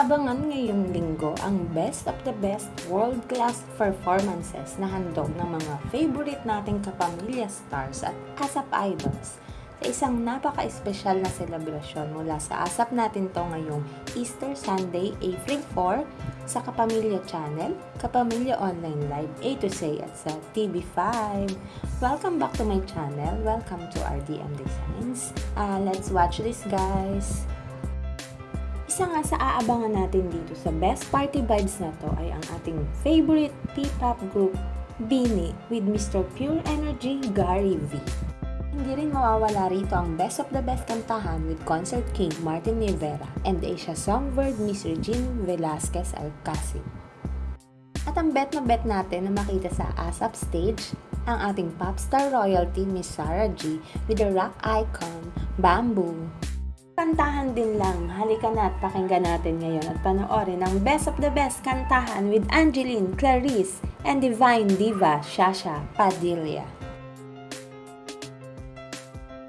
Abangan ngayong linggo ang best of the best world-class performances na handog ng mga favorite nating kapamilya stars at ASAP idols sa isang napaka-espesyal na selebrasyon mula sa ASAP natin to ngayong Easter Sunday, April 4 sa Kapamilya Channel, Kapamilya Online Live A to Z at sa TV5. Welcome back to my channel. Welcome to RDM Designs. Uh, let's watch this guys. Isa nga sa aabangan natin dito sa Best Party Vibes na to ay ang ating favorite P-pop group, Bini, with Mr. Pure Energy, Gary V. Hindi rin mawawala rito ang Best of the Best kantahan with Concert King Martin Rivera and Asia Songbird Miss Regine Velasquez Alcacid. At ang bet na bet natin na makita sa ASAP stage, ang ating popstar royalty Miss Sarah G with the rock icon Bamboo. Kantahan din lang, halika na at pakinggan natin ngayon at panoorin ang Best of the Best kantahan with Angeline, Clarice, and Divine Diva Shasha Padilla.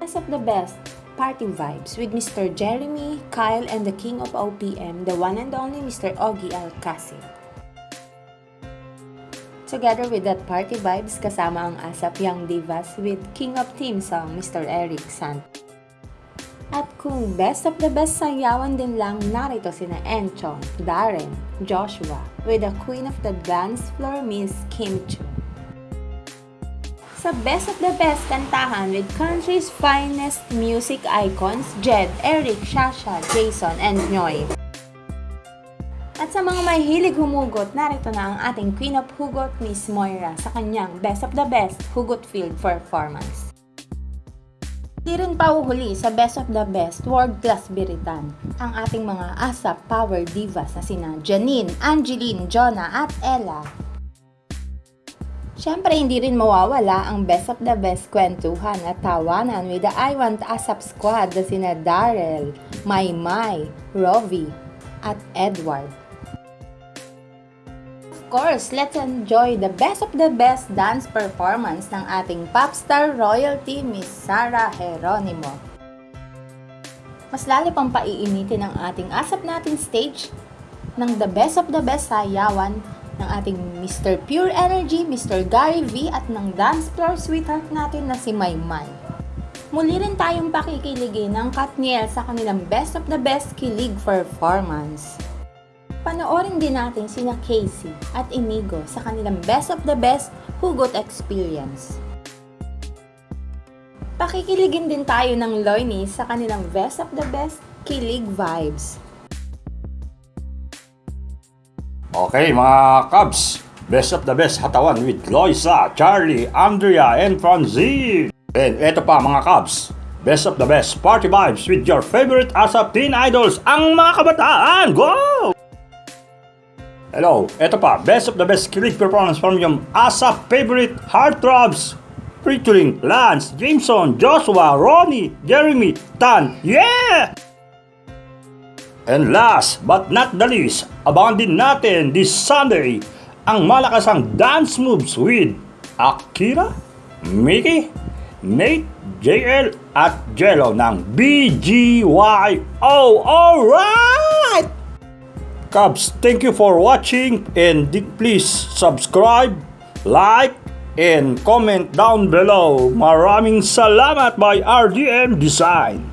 Best of the Best Party Vibes with Mr. Jeremy, Kyle, and the King of OPM, the one and only Mr. Ogie Alcacid. Together with that party vibes, kasama ang ASAP Young Divas with King of Team song, Mr. Eric Sant. At kung best of the best sayawan din lang, narito sina Enchong, Darren, Joshua, with the queen of the dance floor, Miss Kim Chu. Sa best of the best kantahan with country's finest music icons, Jed, Eric, Shasha, Jason, and Noy. At sa mga may hilig humugot, narito na ang ating Queen of Hugot, Miss Moira, sa kanyang Best of the Best Hugot Field performance. Di rin pauhuli sa Best of the Best World Class Biritan ang ating mga ASAP Power Divas na sina Janine, Angeline, Jonah at Ella. Siyempre, hindi rin mawawala ang Best of the Best kwentuhan at tawanan with the I Want ASAP Squad na sina Daryl, Maymay, Rovi, at Edward course, let's enjoy the best of the best dance performance ng ating popstar royalty, Miss Sarah Geronimo. Mas lalo pang paiinitin ang ating asap natin stage ng the best of the best sayawan ng ating Mr. Pure Energy, Mr. Gary V at ng dance floor sweetheart natin na si Maymay. Muli rin tayong pakikiligin ng Katniel sa kanilang best of the best kilig performance. Panoorin din natin sina Casey at Inigo sa kanilang best of the best hugot experience. Pakikiligin din tayo ng Loini sa kanilang best of the best kilig vibes. Okay mga Cubs, best of the best hatawan with Loisa, Charlie, Andrea, and Franzi. And eto pa mga Cubs, best of the best party vibes with your favorite ASAP teen idols, ang mga kabataan. Go! Hello, eto pa, best of the best kilig performance from yung ASAP favorite heartthrobs featuring Lance, Jameson, Joshua, Ronnie, Jeremy, Tan. Yeah! And last but not the least, abangan din natin this Sunday ang malakasang dance moves with Akira, Mickey, Nate, JL at Jello ng BGYO. Alright! Cubs, thank you for watching and please subscribe, like, and comment down below. Maraming salamat by RDM Design.